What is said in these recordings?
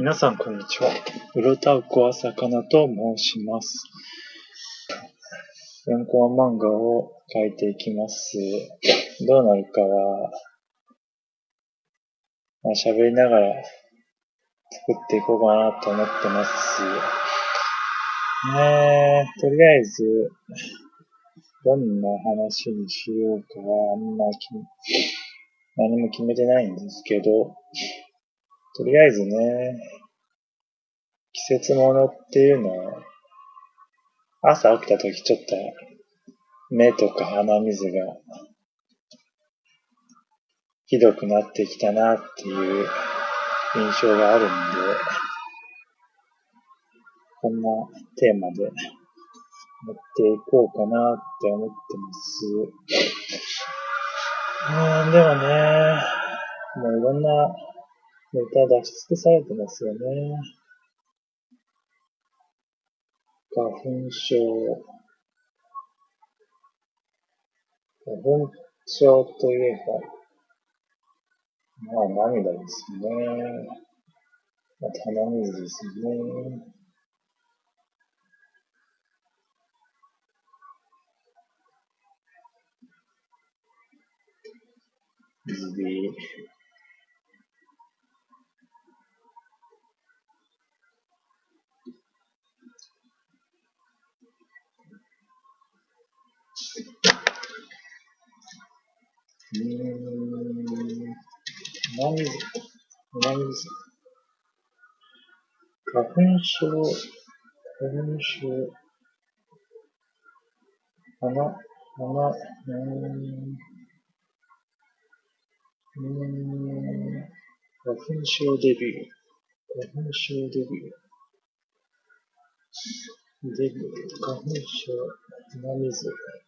皆さん、こんにちは。うろたうこはさかなと申します。4コマ漫画を描いていきます。どうなるかは、まあ、喋りながら作っていこうかなと思ってます。ねえ、とりあえず、どんな話にしようかはあんまき何も決めてないんですけど、とりあえずね、季節物っていうのは、朝起きた時ちょっと目とか鼻水がひどくなってきたなっていう印象があるんで、こんなテーマでやっていこうかなって思ってます。うん、でもね、もういろんなネタ出し尽くされてますよね。花粉症。花粉症といえば、まあ涙ですね。まあ、鼻水ですね。水でうーん、鼻水、鼻水。花粉症、花粉症、鼻、鼻、うーん、うん、花粉症デビュー、花粉症デビュー、デビュー、花粉症、鼻水。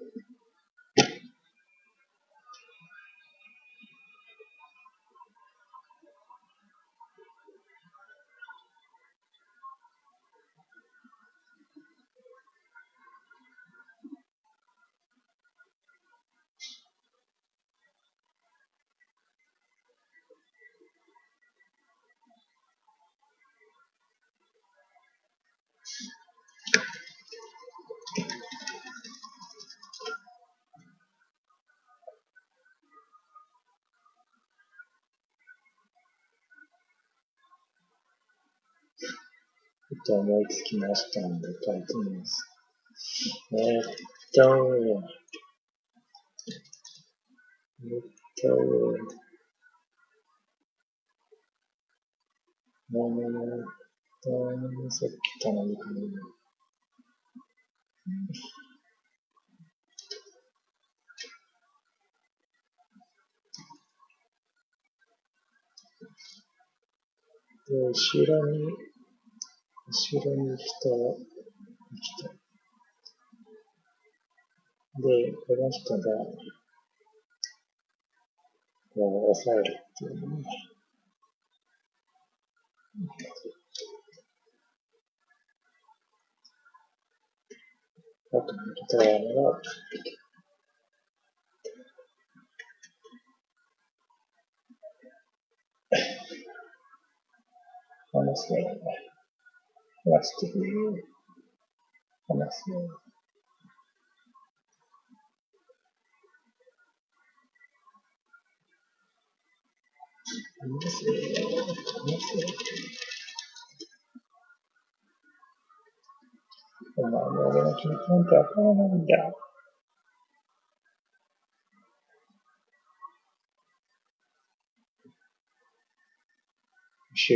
と思いつきましたので書いてみます。えーっと、えっと、えっと、さっき頼みかな。で、後ろに、後ろに人を、人。で、この人が、こう、抑えるっていうね。あと、ギターが、話すね。話してくれよ。話すよ。話すよ。話すよ。お前も俺の気持ちなんてわからないんだよ。し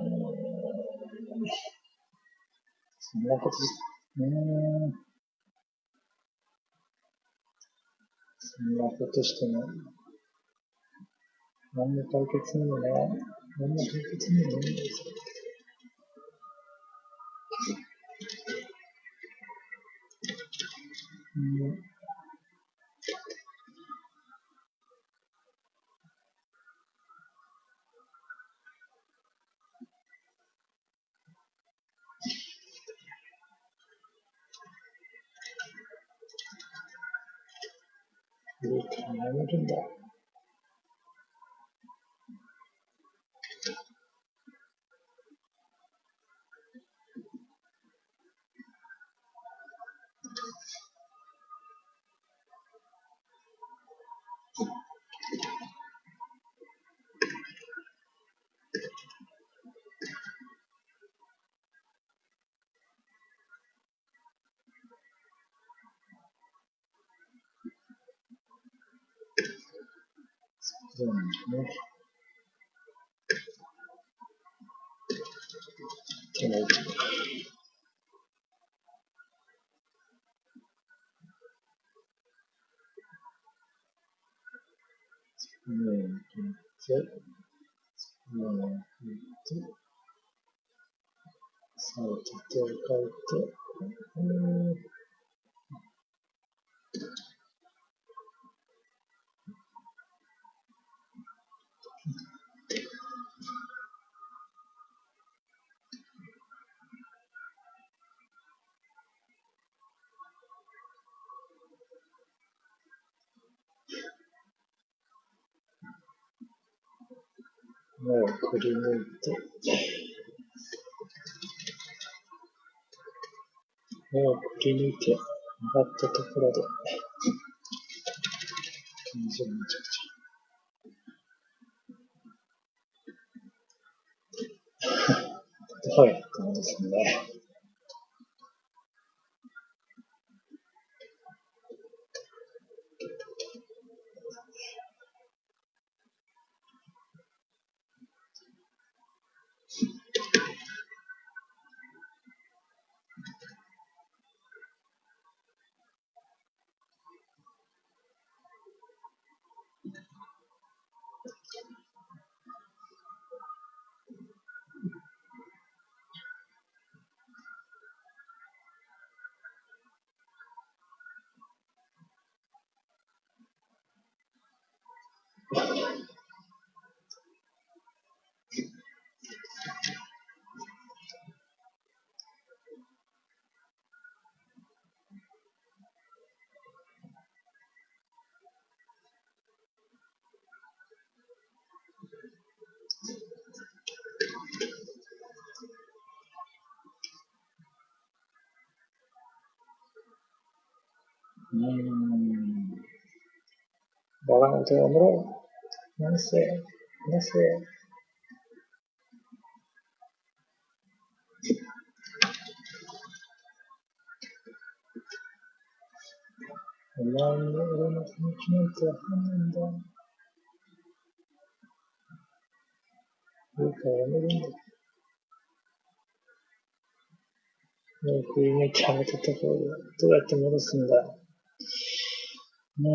そんなことね、そんなことしても、何の解決にもならん。何の解決にもならないですよ。うん。そうなんですね。手の位置。うん、で、うん、で、さあ、手を変えて、をくり抜いて、目をくり抜いて、上がったところで、天井めちゃくちゃ。どうやって戻すんだよ。うーん。バカなことやめろ。なせ、なせ。お前に俺の気持ちなんてわかんないんだ。いいからやめるんだ。目をくり抜いてあげたとこ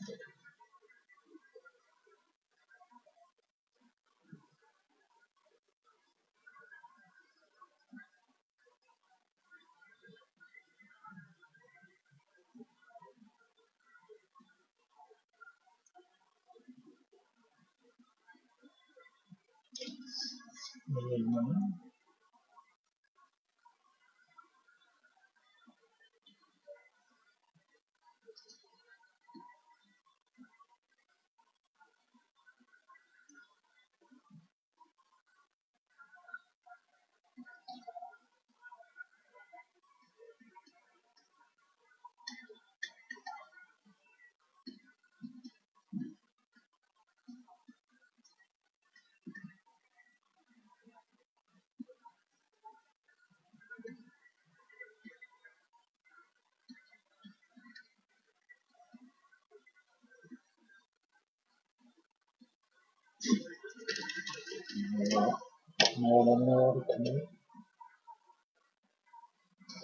Gracias.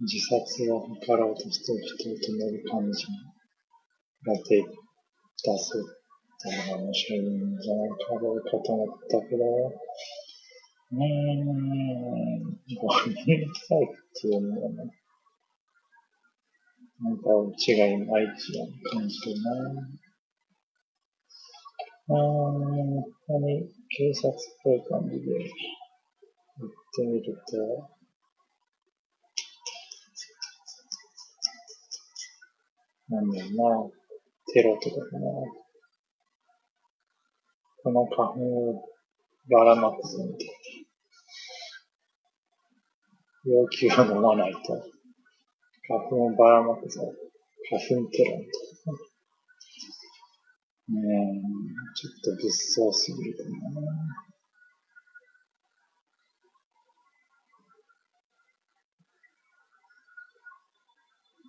自殺を図ろうとしてる人を止める感じが出出すっていうのが面白いんじゃないかろうかと思ったけど、うーん、ごめんなさいっていうのはね、なんかうちがいまいちな感じるな。あー、何、警察っぽい感じで言ってみると、なんだろうな、テロとかかな。この花粉をばらまくぞみたいな。要求を飲まないと、花粉をばらまくぞ。花粉テロみたいな。うん、ちょっと物騒すぎるかな。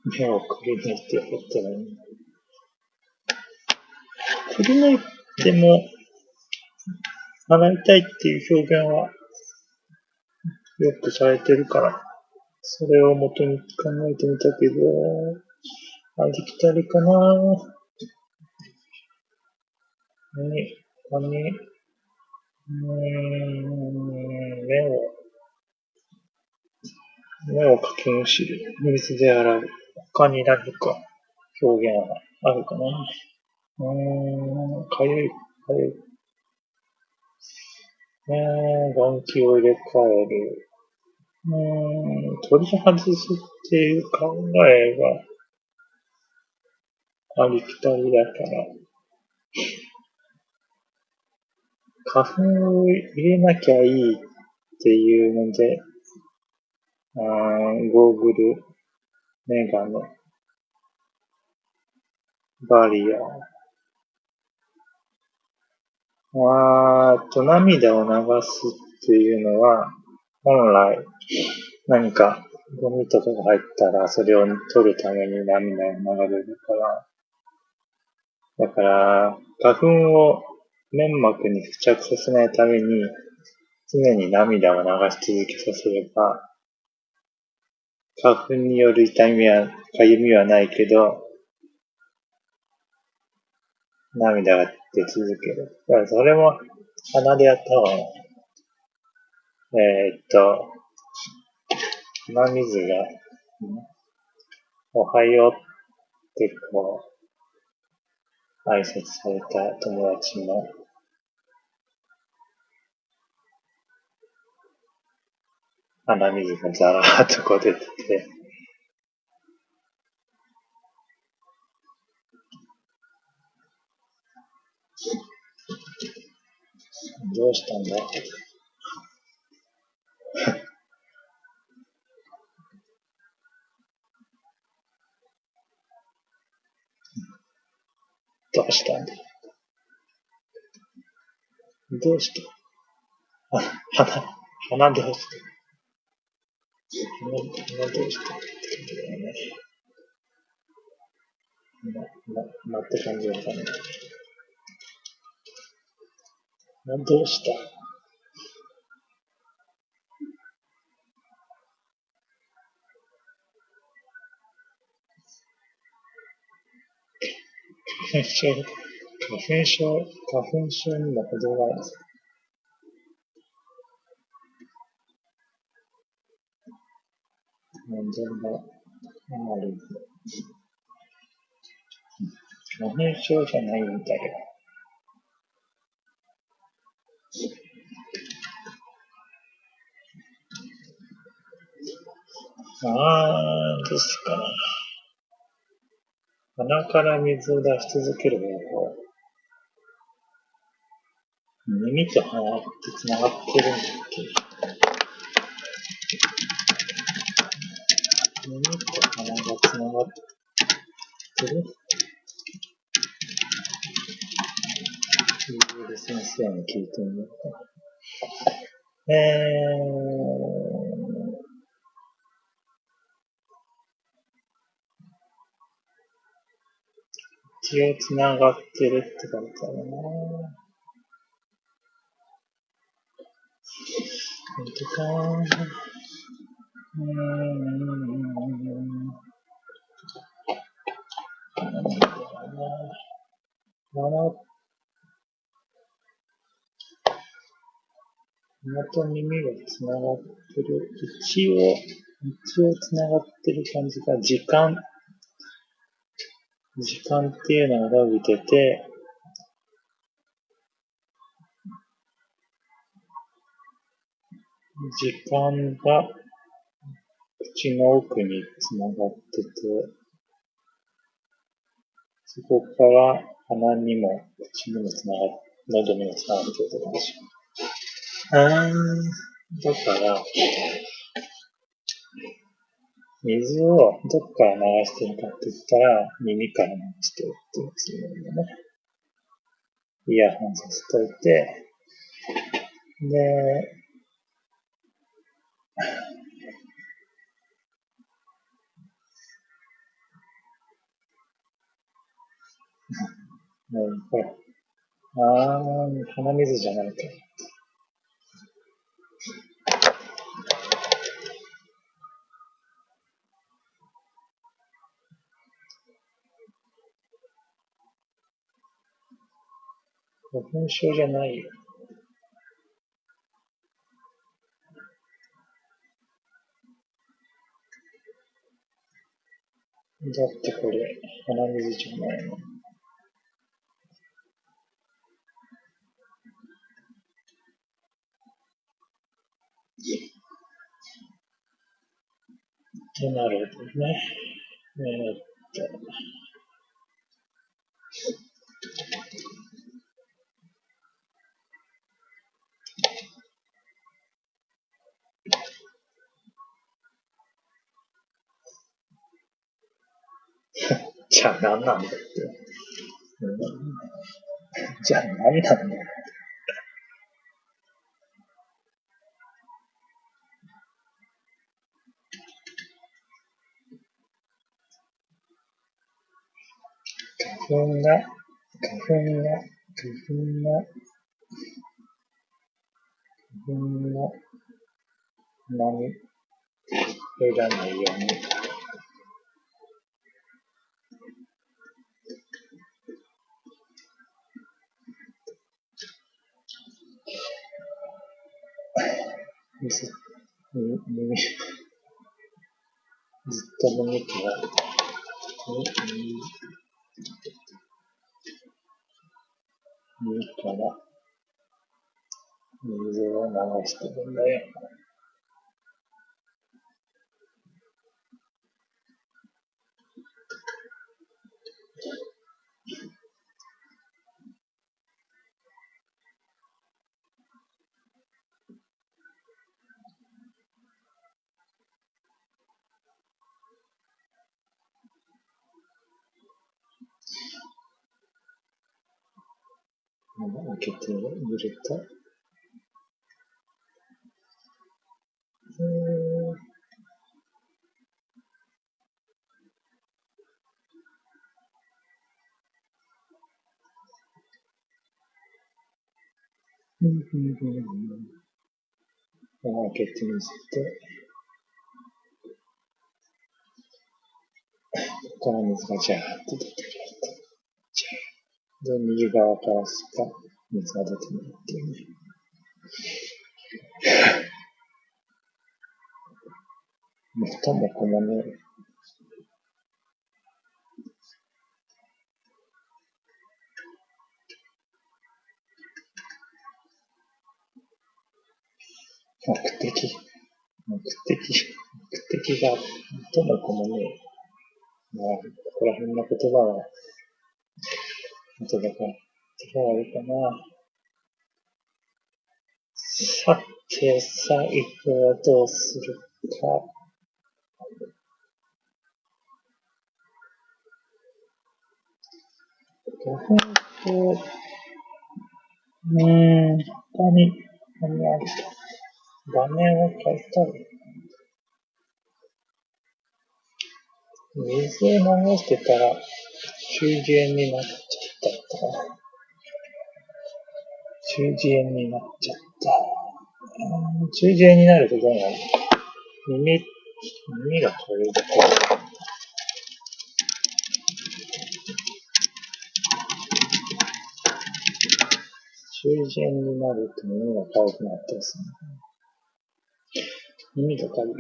目をくり抜いてやったらいい。くり抜いても、洗いたいっていう表現は、よくされてるから、それを元に考えてみたけど、ありきたりかな何、何、うーん、目を、目をかきむしる。水で洗う。他に何か表現はあるかなうーん、かゆい、かゆい。えー、眼球を入れ替える。うーん、取り外すっていう考えがありきたりだから、花粉を入れなきゃいいっていうので、あーゴーグル、メガネ、バリア、あーっと、涙を流すっていうのは、本来、何かゴミとかが入ったら、それを取るために涙が流れるから、だから、花粉を粘膜に付着させないために、常に涙を流し続けさせれば、花粉による痛みは、かゆみはないけど、涙が出続ける。だからそれも鼻でやった方がいい。えー、っと、鼻水が、おはようってこう、挨拶された友達も、鼻水がザラーっとこう出てて、どうしたんだ？どうしたんだ？どうした、鼻、鼻どうした鼻、鼻どうしたって感じだよね。な、な、って感じわかんない。どうした花粉症、花粉症、花粉症にも程があるかなんでもある。花粉症じゃないんだよ。あー、ですかな。鼻から水を出し続ける方法。耳と鼻って繋がってるんだっけ？耳と鼻が繋がってるいろいろ先生に聞いてみようか。えー、一応繋がってるって書いてあるな本当か鼻と耳がつながってる。一応、一応つながってる感じが、時間。時間っていうのが伸びてて、時間が口の奥につながってて、そこから鼻にも口にもつながっ、喉にもつながるってるって感じ。あー、だから、水をどっから流してるかって言ったら、耳から流してるっていうつもりだね。イヤホンさせといて、で、うん、ほら。あー、鼻水じゃないか。花粉症じゃないよ。だってこれ、鼻水じゃないの。ってなるほどね。え 粉が、花粉が、花粉が、花粉が、何、入らないように。ずずっと耳から水を流してるんだよ。開けて入れた。うん。開けてみて、ここから水がジャーって出てくる。で、右側からしか水が出てないっていうね。元も子もね、目的、目的、目的が、元も子もね、まあ、ここら辺の言葉は、あとだから、手が悪いいかな。さて、最後はどうするか。5分と、うーん、他に何あるか。画面を変えたい。水を流してたら、中耳炎になっちゃったか。中耳炎になっちゃった。中耳炎になるとどうなる耳、耳が痒いだけ。中耳炎になると耳が痒くなったりする。耳がかゆい。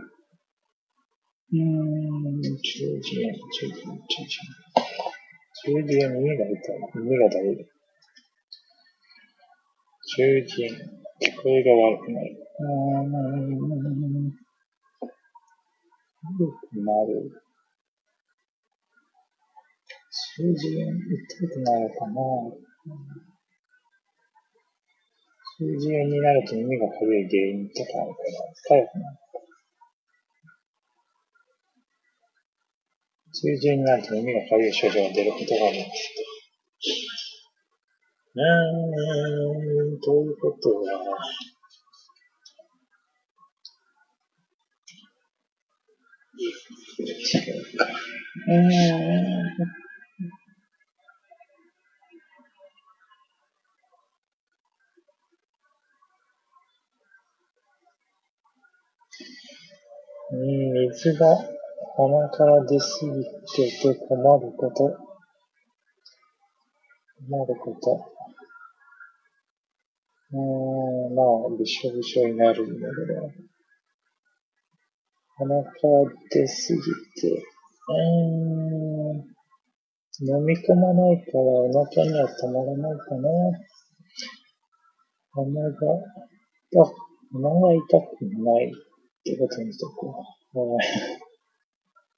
うーん、中耳炎、中耳。炎、中耳。炎。中耳。炎、耳。が痛い。耳。がだるい。中耳。炎、聞こえが悪くなる。うーん、悪くなる。中耳。炎、痛くなるかな。中耳。炎になると耳。がかゆい原因とかあるから、痒くなる。中耳炎になると耳がかゆい症状が出ることがあります。うーん、ということは、うか。うーん。水が鼻から出すぎてて困ること。困ること。うーん、まあ、びしょびしょになるんだけど。鼻から出すぎて、うーん、飲み込まないからお腹にはたまらないかな。鼻が、あ、鼻が痛くないってことにしとこう。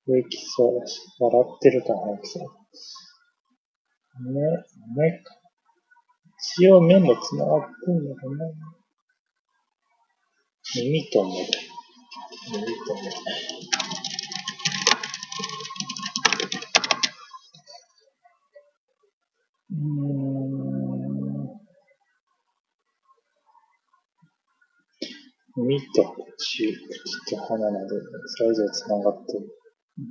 平気そうだし、笑ってるから早くさ。目、目か。一応目も繋がってんのかな。耳と目だ。耳と目。うん。耳と口、口と鼻など、それぞれ繋がっている。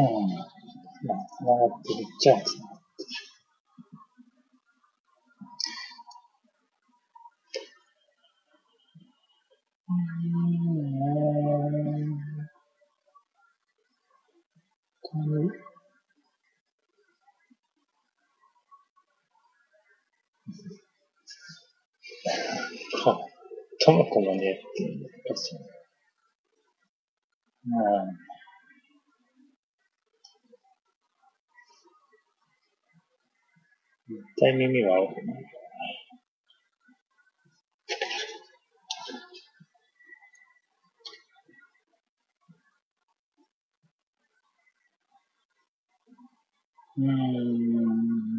う。まあ、繋がってるっちゃ。É time MMOAL. Hum...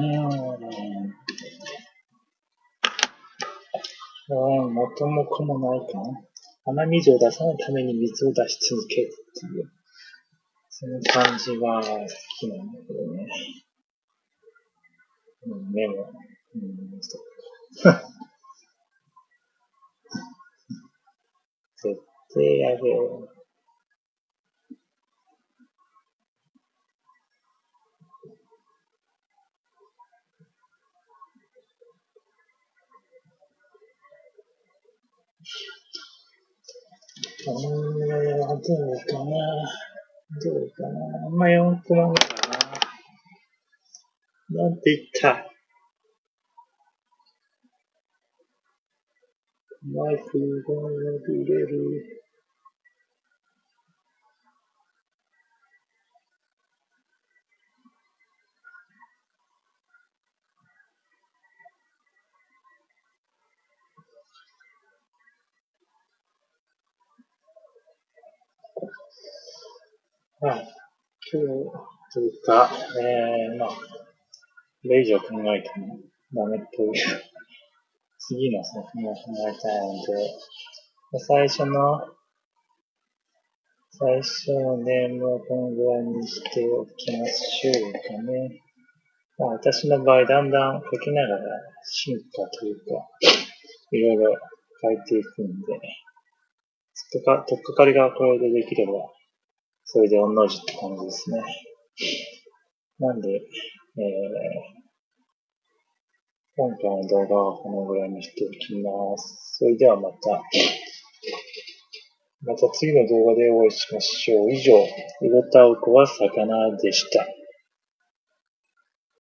ね。うん。元も子もないかな。鼻水を出さないために水を出し続けるっていう、その感じは好きなんだけどね。うん、でも、うん、そっか。絶対やべえよ。うん、どうかな。どうかな。あんま4コマ目かな。なんて言ったマイクが入れる。はい。今日というか、えー、まあ、これ以上考えてもダメという次の作品を考えたいので、最初の、最初のネームをこのぐらいにしておきましょうかね。まあ、私の場合、だんだん書きながら進化というか、いろいろ変えていくんで、とか、とっかかりがこれでできればそれで御の字って感じですね。なんで、えー、今回の動画はこのぐらいにしておきます。それではまた、また次の動画でお会いしましょう。以上、うろたうこは魚でした。